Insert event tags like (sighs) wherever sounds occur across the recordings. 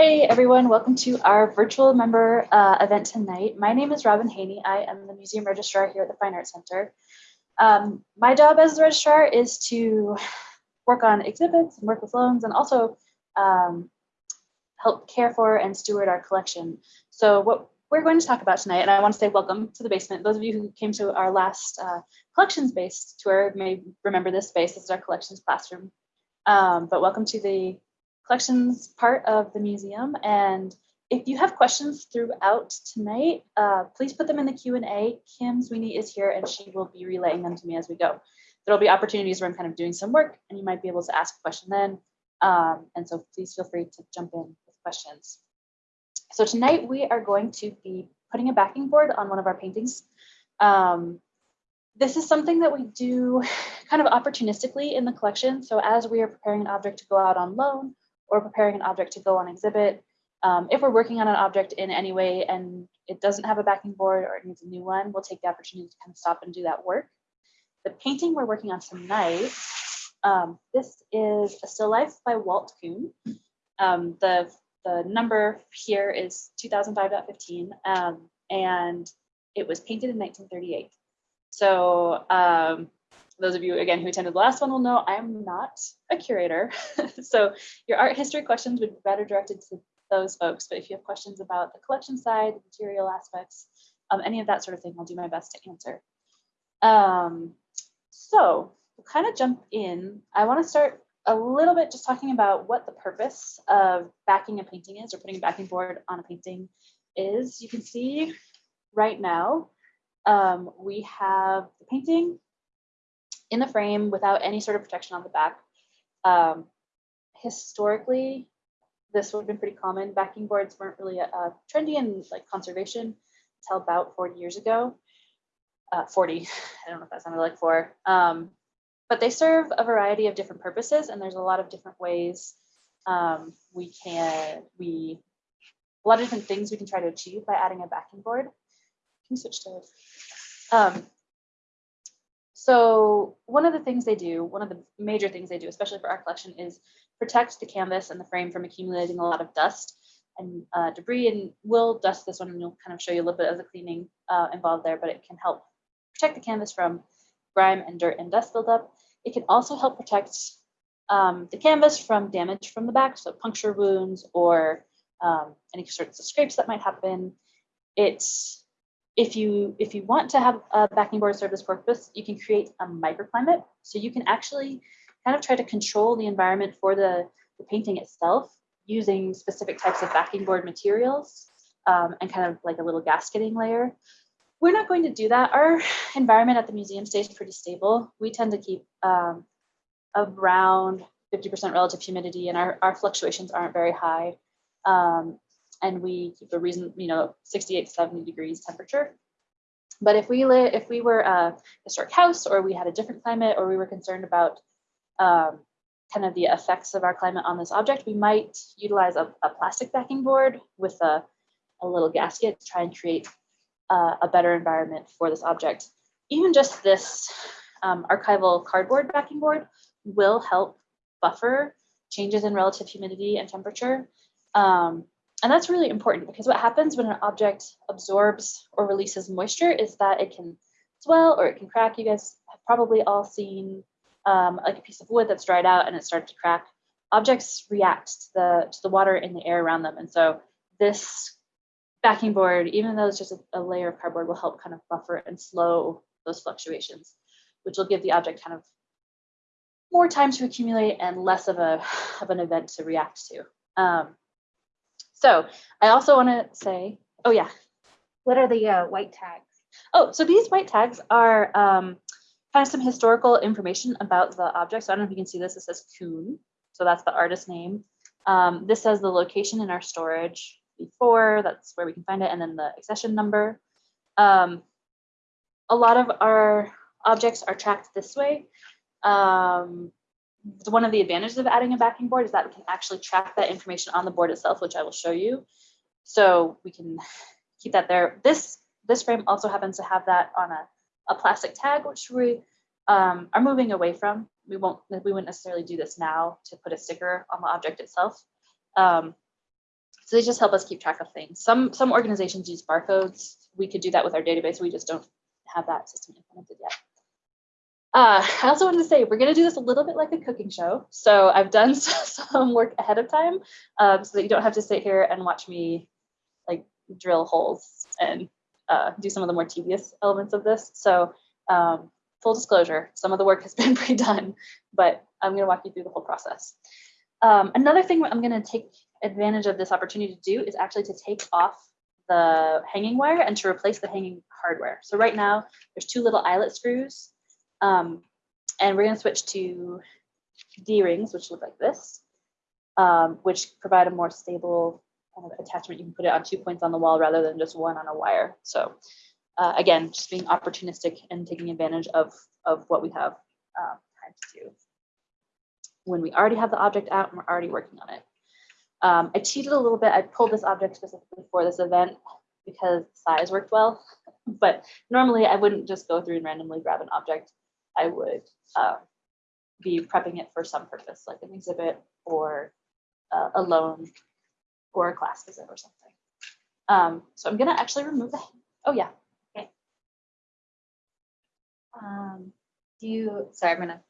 Hey everyone, welcome to our virtual member uh, event tonight. My name is Robin Haney. I am the museum registrar here at the Fine Arts Center. Um, my job as the registrar is to work on exhibits and work with loans and also um, help care for and steward our collection. So what we're going to talk about tonight, and I want to say welcome to the basement. Those of you who came to our last uh, collections-based tour may remember this space. This is our collections classroom. Um, but welcome to the collections part of the museum. And if you have questions throughout tonight, uh, please put them in the Q&A. Kim Sweeney is here and she will be relaying them to me as we go. There'll be opportunities where I'm kind of doing some work and you might be able to ask a question then. Um, and so please feel free to jump in with questions. So tonight we are going to be putting a backing board on one of our paintings. Um, this is something that we do (sighs) kind of opportunistically in the collection. So as we are preparing an object to go out on loan or preparing an object to go on exhibit. Um, if we're working on an object in any way and it doesn't have a backing board or it needs a new one, we'll take the opportunity to kind of stop and do that work. The painting we're working on tonight, um, this is a still life by Walt Kuhn. Um, the, the number here is 2005.15 um, and it was painted in 1938. So um, those of you, again, who attended the last one will know I'm not a curator. (laughs) so your art history questions would be better directed to those folks. But if you have questions about the collection side, the material aspects, um, any of that sort of thing, I'll do my best to answer. Um, so we'll kind of jump in. I want to start a little bit just talking about what the purpose of backing a painting is or putting a backing board on a painting is. You can see right now, um, we have the painting in the frame without any sort of protection on the back. Um, historically, this would have been pretty common. Backing boards weren't really uh, trendy in like conservation until about 40 years ago. Uh, 40, (laughs) I don't know if that sounded like four. Um, but they serve a variety of different purposes and there's a lot of different ways um, we can, we, a lot of different things we can try to achieve by adding a backing board. Can you switch to, um, so one of the things they do, one of the major things they do, especially for our collection, is protect the canvas and the frame from accumulating a lot of dust and uh, debris. And we'll dust this one and we'll kind of show you a little bit of the cleaning uh, involved there, but it can help protect the canvas from grime and dirt and dust buildup. It can also help protect um, the canvas from damage from the back, so puncture wounds or um, any sorts of scrapes that might happen. It's if you if you want to have a backing board this purpose, you can create a microclimate. So you can actually kind of try to control the environment for the, the painting itself using specific types of backing board materials um, and kind of like a little gasketing layer. We're not going to do that. Our (laughs) environment at the museum stays pretty stable. We tend to keep um, around 50% relative humidity and our, our fluctuations aren't very high. Um, and we keep a reason, you know, 68 to 70 degrees temperature. But if we live, if we were a historic house or we had a different climate or we were concerned about um, kind of the effects of our climate on this object, we might utilize a, a plastic backing board with a, a, little gasket to try and create uh, a better environment for this object. Even just this um, archival cardboard backing board will help buffer changes in relative humidity and temperature. Um, and that's really important because what happens when an object absorbs or releases moisture is that it can swell or it can crack. You guys have probably all seen um, like a piece of wood that's dried out and it starts to crack. Objects react to the, to the water in the air around them. And so this backing board, even though it's just a, a layer of cardboard, will help kind of buffer and slow those fluctuations, which will give the object kind of more time to accumulate and less of a of an event to react to. Um, so I also want to say, oh yeah. What are the uh, white tags? Oh, so these white tags are um, kind of some historical information about the object. So I don't know if you can see this. It says Kuhn. So that's the artist name. Um, this says the location in our storage before, that's where we can find it, and then the accession number. Um, a lot of our objects are tracked this way. Um, one of the advantages of adding a backing board is that we can actually track that information on the board itself, which I will show you. So we can keep that there. This this frame also happens to have that on a, a plastic tag, which we um, are moving away from. We won't we wouldn't necessarily do this now to put a sticker on the object itself. Um, So they just help us keep track of things. Some some organizations use barcodes. We could do that with our database. We just don't have that system implemented yet. Uh, I also wanted to say we're going to do this a little bit like a cooking show. So I've done (laughs) some work ahead of time um, so that you don't have to sit here and watch me like drill holes and uh, do some of the more tedious elements of this. So um, full disclosure, some of the work has (laughs) been pre-done, but I'm going to walk you through the whole process. Um, another thing I'm going to take advantage of this opportunity to do is actually to take off the hanging wire and to replace the hanging hardware. So right now there's two little eyelet screws um, and we're going to switch to D-rings, which look like this, um, which provide a more stable kind of attachment. You can put it on two points on the wall rather than just one on a wire. So uh, again, just being opportunistic and taking advantage of, of what we have uh, time to do. When we already have the object out and we're already working on it. Um, I cheated a little bit. I pulled this object specifically for this event because size worked well. (laughs) But normally I wouldn't just go through and randomly grab an object. I would uh, be prepping it for some purpose, like an exhibit or uh, a loan or a class visit or something. Um, so I'm gonna actually remove the, oh yeah. Um, do you, sorry, I'm gonna,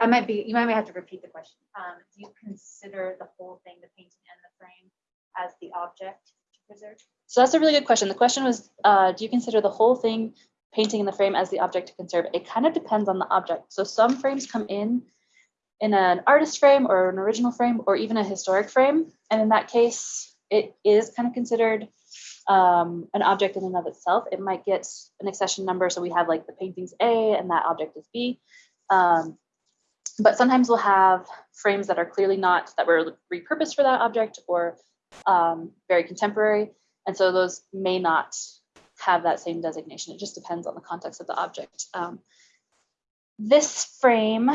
I might be, you might have to repeat the question. Um, do you consider the whole thing, the painting and the frame as the object to preserve? So that's a really good question. The question was, uh, do you consider the whole thing painting in the frame as the object to conserve? It kind of depends on the object. So some frames come in in an artist frame or an original frame or even a historic frame. And in that case, it is kind of considered um, an object in and of itself. It might get an accession number. So we have like the paintings A and that object is B. Um, but sometimes we'll have frames that are clearly not, that were repurposed for that object or um, very contemporary. And so those may not have that same designation. It just depends on the context of the object. Um, this frame,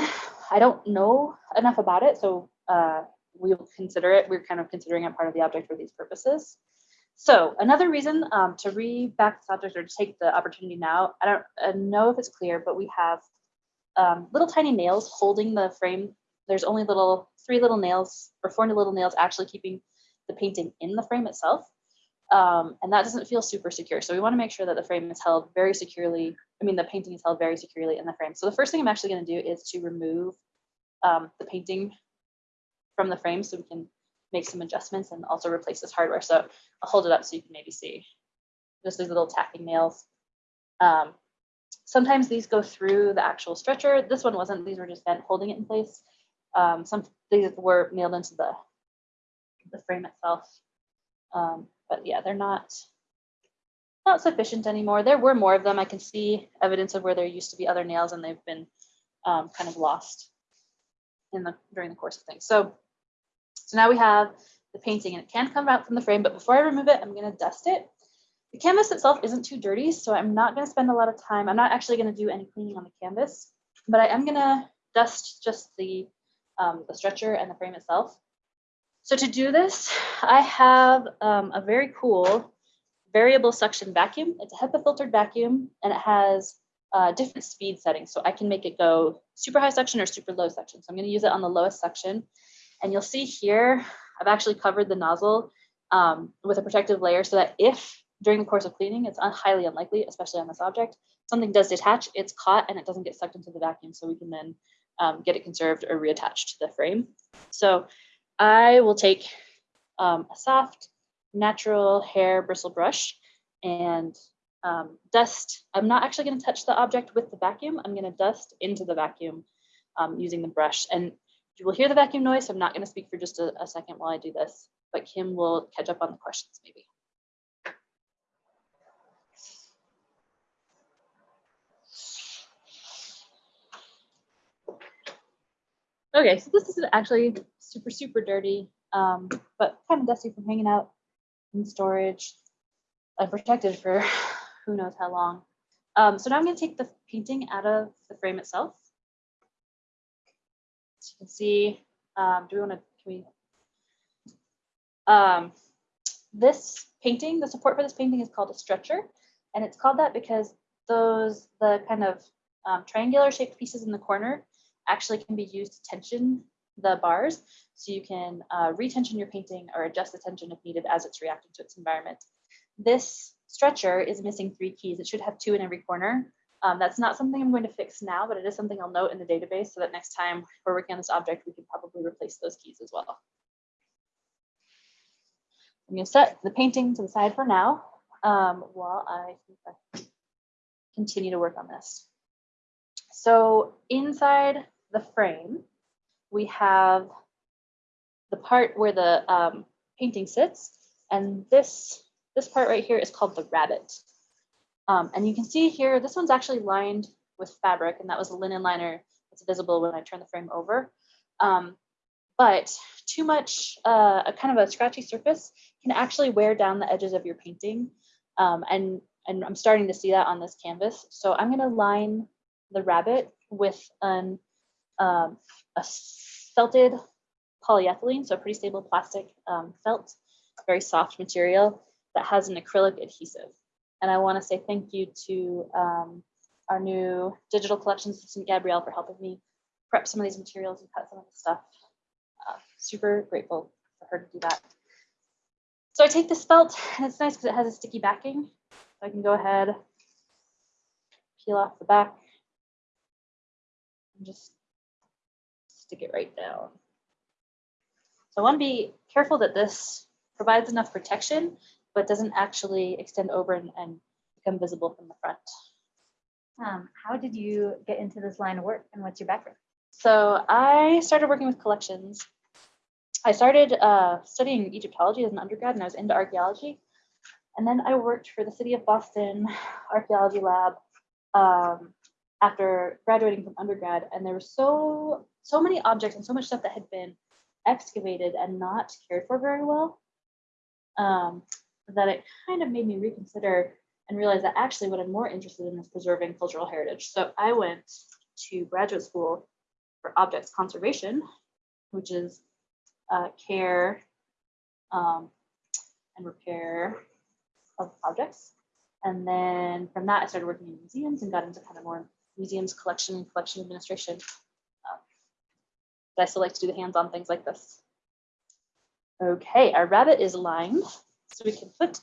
I don't know enough about it, so uh, we'll consider it. We're kind of considering it part of the object for these purposes. So another reason um, to re-back this object or to take the opportunity now, I don't uh, know if it's clear, but we have um, little tiny nails holding the frame. There's only little, three little nails or four little nails actually keeping the painting in the frame itself. Um, and that doesn't feel super secure. So we want to make sure that the frame is held very securely. I mean, the painting is held very securely in the frame. So the first thing I'm actually going to do is to remove um, the painting from the frame so we can make some adjustments and also replace this hardware. So I'll hold it up so you can maybe see just these little tacking nails. Um, sometimes these go through the actual stretcher. This one wasn't, these were just bent holding it in place. Um, some these were nailed into the, the frame itself. Um, but yeah, they're not not sufficient anymore. There were more of them. I can see evidence of where there used to be other nails and they've been um, kind of lost in the during the course of things. So, so now we have the painting and it can come out from the frame, but before I remove it, I'm gonna dust it. The canvas itself isn't too dirty, so I'm not gonna spend a lot of time. I'm not actually gonna do any cleaning on the canvas, but I am gonna dust just the, um, the stretcher and the frame itself. So to do this, I have um, a very cool variable suction vacuum. It's a HEPA filtered vacuum and it has uh, different speed settings. So I can make it go super high suction or super low suction. So I'm gonna use it on the lowest suction. And you'll see here, I've actually covered the nozzle um, with a protective layer so that if during the course of cleaning, it's highly unlikely, especially on this object, something does detach, it's caught and it doesn't get sucked into the vacuum. So we can then um, get it conserved or reattached to the frame. So I will take um, a soft, natural hair bristle brush and um, dust. I'm not actually going to touch the object with the vacuum. I'm going to dust into the vacuum um, using the brush. And you will hear the vacuum noise. So I'm not going to speak for just a, a second while I do this, but Kim will catch up on the questions maybe. Okay, so this is actually super, super dirty, um, but kind of dusty from hanging out in storage and protected for (laughs) who knows how long. Um, so now I'm going to take the painting out of the frame itself. So you can see, um, do we want to, can we, um, this painting, the support for this painting is called a stretcher. And it's called that because those, the kind of um, triangular shaped pieces in the corner actually can be used to tension the bars so you can uh, retension your painting or adjust the tension if needed as it's reacting to its environment. This stretcher is missing three keys. It should have two in every corner. Um, that's not something I'm going to fix now, but it is something I'll note in the database so that next time we're working on this object, we can probably replace those keys as well. I'm going to set the painting to the side for now um, while I continue to work on this. So inside the frame, we have the part where the um, painting sits, and this this part right here is called the rabbet. Um, and you can see here, this one's actually lined with fabric, and that was a linen liner that's visible when I turn the frame over. Um, but too much, uh, a kind of a scratchy surface can actually wear down the edges of your painting. Um, and, and I'm starting to see that on this canvas. So I'm gonna line the rabbet with an, um, a felted polyethylene, so a pretty stable plastic um, felt, very soft material that has an acrylic adhesive. And I want to say thank you to um, our new digital collections assistant, Gabrielle, for helping me prep some of these materials and cut some of the stuff. Uh, super grateful for her to do that. So I take this felt, and it's nice because it has a sticky backing. So I can go ahead, peel off the back, and just stick it right down. So I want to be careful that this provides enough protection, but doesn't actually extend over and, and become visible from the front. Um, how did you get into this line of work and what's your background? So I started working with collections. I started uh, studying Egyptology as an undergrad and I was into archaeology. And then I worked for the City of Boston Archaeology Lab um, after graduating from undergrad. And there were so, so many objects and so much stuff that had been excavated and not cared for very well um, that it kind of made me reconsider and realize that actually what I'm more interested in is preserving cultural heritage. So I went to graduate school for objects conservation, which is uh, care um, and repair of objects. And then from that, I started working in museums and got into kind of more museums collection collection administration. But I still like to do the hands-on things like this. Okay, our rabbet is lined, so we can put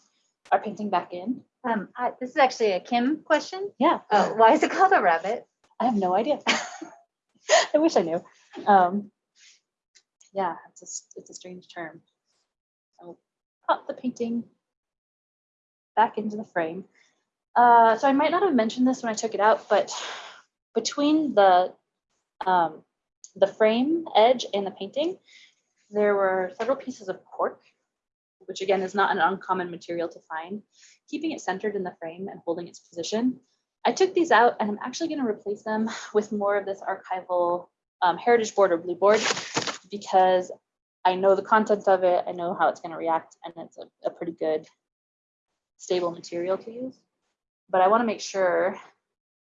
our painting back in. Um, I, this is actually a Kim question. Yeah, Uh, why is it called a rabbet? I have no idea. (laughs) I wish I knew. Um, yeah, it's a, it's a strange term. I'll pop the painting back into the frame. Uh, so I might not have mentioned this when I took it out, but between the um, the frame edge and the painting, there were several pieces of cork, which again is not an uncommon material to find, keeping it centered in the frame and holding its position. I took these out and I'm actually going to replace them (laughs) with more of this archival um, heritage board or blue board because I know the content of it, I know how it's going to react, and it's a, a pretty good stable material to use. But I want to make sure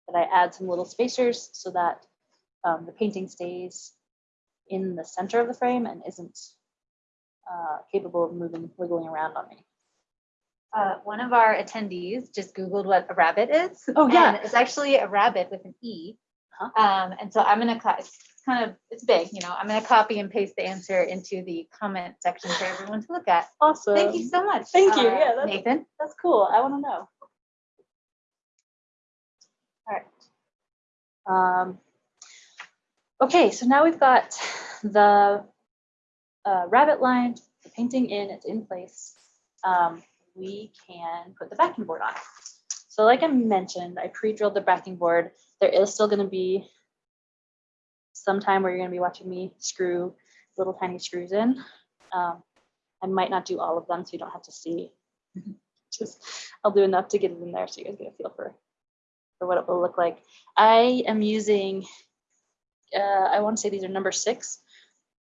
that I add some little spacers so that um, the painting stays in the center of the frame and isn't uh, capable of moving, wiggling around on me. Uh, one of our attendees just Googled what a rabbet is. Oh, yeah. and It's actually a rabbet with an E. Uh-huh. Um, and so I'm gonna, co- it's kind of, it's big, you know, I'm gonna copy and paste the answer into the comment section for everyone to look at. Awesome. Thank you so much. Thank you. uh, Yeah, that's- Nathan. That's cool. I want to know. All right. Um, okay, so now we've got the uh, rabbet lined, the painting in, it's in place. Um, we can put the backing board on. So like I mentioned, I pre-drilled the backing board. There is still going to be some time where you're going to be watching me screw little tiny screws in. Um, I might not do all of them, so you don't have to see (laughs) just I'll do enough to get it in there so you guys get a feel for for what it will look like. I am using uh, I want to say these are number six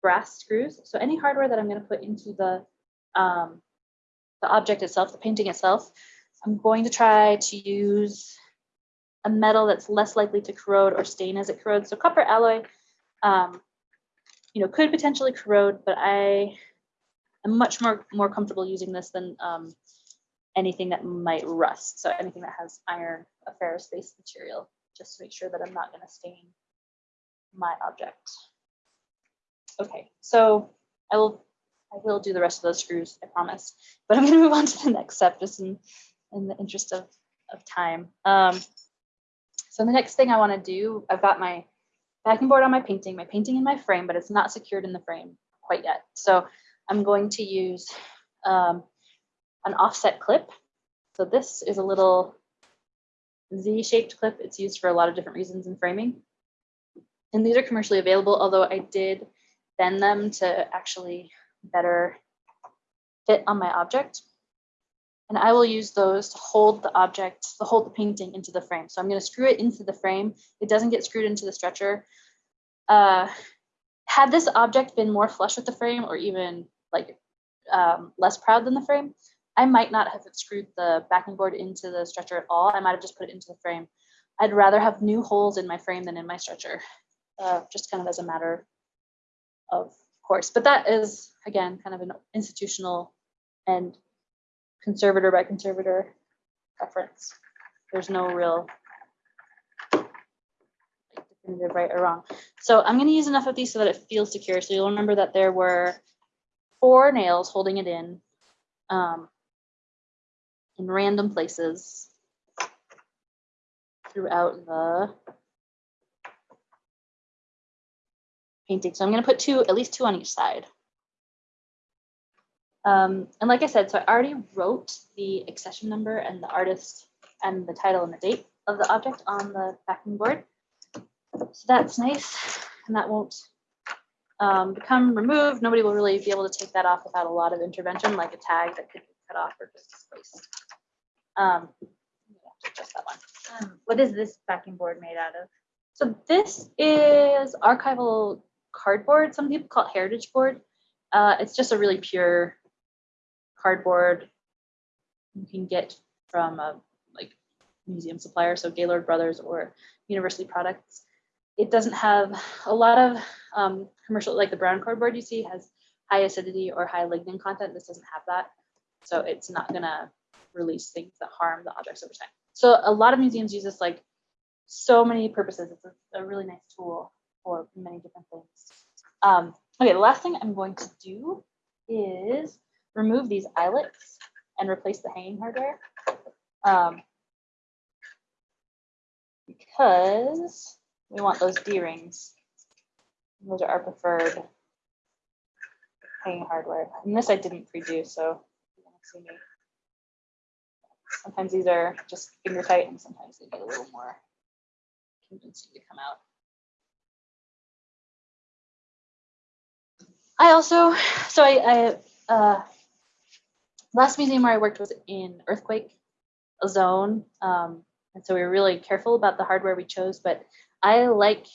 brass screws. So any hardware that I'm going to put into the um, the object itself, the painting itself, I'm going to try to use a metal that's less likely to corrode or stain as it corrodes. So copper alloy, um, you know, could potentially corrode, but I am much more more comfortable using this than um, anything that might rust. So anything that has iron, a ferrous-based material, just to make sure that I'm not going to stain my object. Okay, so I will, I will do the rest of those screws, I promise. But I'm gonna move on to the next step, just in, in the interest of, of time. Um, so the next thing I wanna do, I've got my backing board on my painting, my painting in my frame, but it's not secured in the frame quite yet. So I'm going to use um, an offset clip. So this is a little Z-shaped clip. It's used for a lot of different reasons in framing. And these are commercially available, although I did bend them to actually better fit on my object. And I will use those to hold the object, to hold the painting into the frame. So I'm going to screw it into the frame. It doesn't get screwed into the stretcher. Uh, had this object been more flush with the frame or even like um, less proud than the frame, I might not have screwed the backing board into the stretcher at all. I might have just put it into the frame. I'd rather have new holes in my frame than in my stretcher, uh, just kind of as a matter of course. But that is, again, kind of an institutional and conservator by conservator preference. There's no real definitive right or wrong. So I'm going to use enough of these so that it feels secure. So you'll remember that there were four nails holding it in um, in random places throughout the painting. So I'm going to put two, at least two on each side. Um, and like I said, so I already wrote the accession number and the artist and the title and the date of the object on the backing board. So that's nice, and that won't um, become removed. Nobody will really be able to take that off without a lot of intervention, like a tag that could be cut off or just displaced. Um, just that one. Um, What is this backing board made out of? So this is archival cardboard. Some people call it heritage board. Uh, it's just a really pure cardboard you can get from a like museum supplier, so Gaylord Brothers or University Products. It doesn't have a lot of um, commercial, like the brown cardboard you see has high acidity or high lignin content. This doesn't have that. So it's not gonna release things that harm the objects over time. So a lot of museums use this like so many purposes. It's a, a really nice tool for many different things. Um, okay, the last thing I'm going to do is remove these eyelets and replace the hanging hardware. Um, because we want those D-rings. Those are our preferred hanging hardware. And this I didn't pre-do, so you won't see me. Sometimes these are just finger tight and sometimes they get a little more convincing to come out. I also, so I, I uh, last museum where I worked was in earthquake zone. Um, and so we were really careful about the hardware we chose, but I like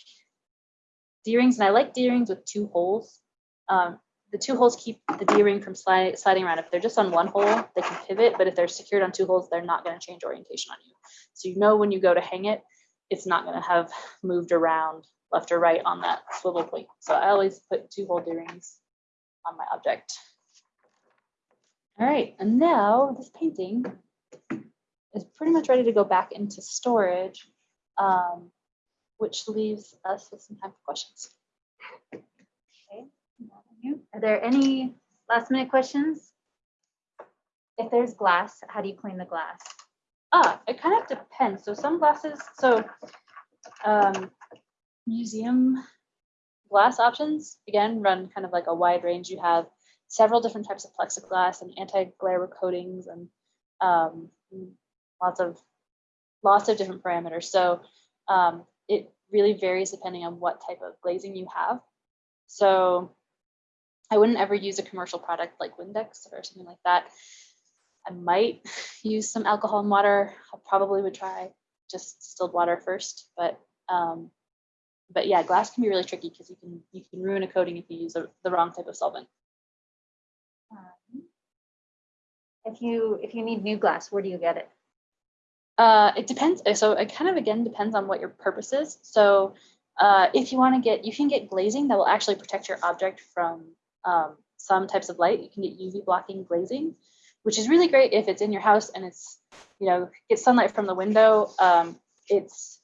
D-rings and I like D-rings with two holes. Um, the two holes keep the D-ring from slide, sliding around. If they're just on one hole, they can pivot, but if they're secured on two holes, they're not gonna change orientation on you. So you know when you go to hang it, it's not gonna have moved around left or right on that swivel point. So I always put two hole D-rings on my object. All right, and now this painting is pretty much ready to go back into storage, um, which leaves us with some time for questions. Okay. Are there any last minute questions? If there's glass, how do you clean the glass? Ah, it kind of depends. So some glasses, so um, museum glass options, again, run kind of like a wide range. You have several different types of plexiglass and anti-glare coatings and um, lots of lots of different parameters. So um, it really varies depending on what type of glazing you have. So I wouldn't ever use a commercial product like Windex or something like that. I might use some alcohol and water. I probably would try just distilled water first, but um, but yeah, glass can be really tricky because you can you can ruin a coating if you use a, the wrong type of solvent. Um, If you, if you need new glass, where do you get it? Uh, it depends. uh, So it kind of again depends on what your purpose is. So uh, if you want to get, you can get glazing that will actually protect your object from um, some types of light. You can get UV blocking glazing, which is really great if it's in your house and it's, you know, gets sunlight from the window. Um, it's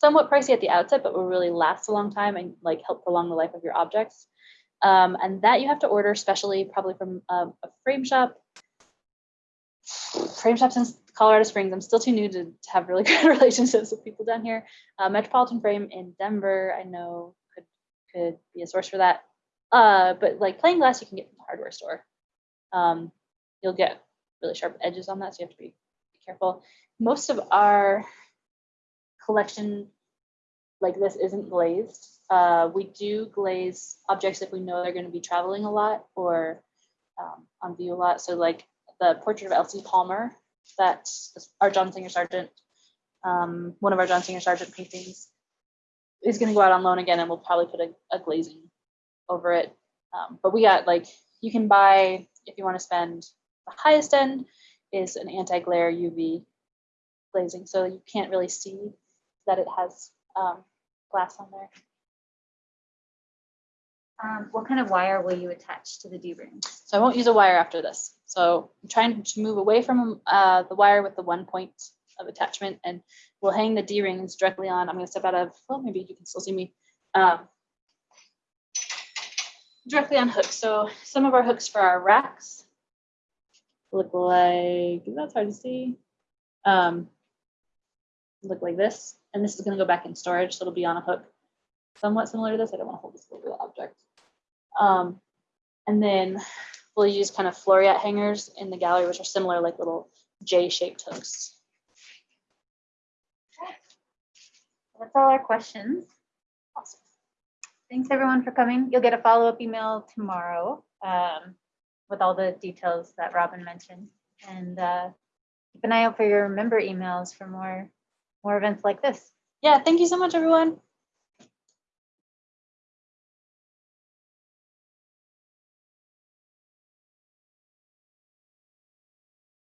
somewhat pricey at the outset, but will really last a long time and like help prolong the life of your objects. Um, and that you have to order specially, probably from um, a frame shop. Frame shops in Colorado Springs. I'm still too new to, to have really (laughs) good relationships with people down here. Uh, Metropolitan Frame in Denver, I know could could be a source for that. Uh, but like plain glass, you can get from the hardware store. Um, you'll get really sharp edges on that, so you have to be, be careful. Most of our collection like this isn't glazed. Uh, we do glaze objects if we know they're going to be traveling a lot or um, on view a lot. So like the portrait of Elsie Palmer, that's our John Singer Sargent, um, one of our John Singer Sargent paintings, is going to go out on loan again, and we'll probably put a, a glazing over it. Um, but we got like you can buy if you want to spend the highest end is an anti-glare UV glazing, so you can't really see that it has um, glass on there. Um, what kind of wire will you attach to the D ring? So I won't use a wire after this. So I'm trying to move away from uh, the wire with the one point of attachment and we'll hang the D-rings directly on. I'm gonna step out of, well, maybe you can still see me. Um, directly on hooks. So some of our hooks for our racks look like, that's hard to see. Um, look like this. And this is gonna go back in storage, so it'll be on a hook somewhat similar to this. I don't want to hold this over the object. Um, and then we'll use kind of floreat hangers in the gallery, which are similar, like little J-shaped hooks. That's all our questions. Awesome. Thanks everyone for coming. You'll get a follow-up email tomorrow um, with all the details that Robin mentioned. And uh, keep an eye out for your member emails for more, more events like this. Yeah, thank you so much, everyone.